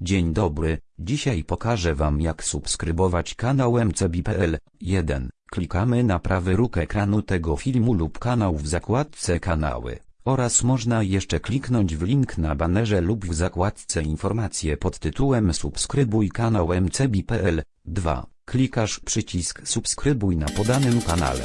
Dzień dobry, dzisiaj pokażę Wam jak subskrybować kanał mcb.pl. 1. Klikamy na prawy róg ekranu tego filmu lub kanał w zakładce kanały, oraz można jeszcze kliknąć w link na banerze lub w zakładce informacje pod tytułem subskrybuj kanał mcb.pl. 2. Klikasz przycisk subskrybuj na podanym kanale.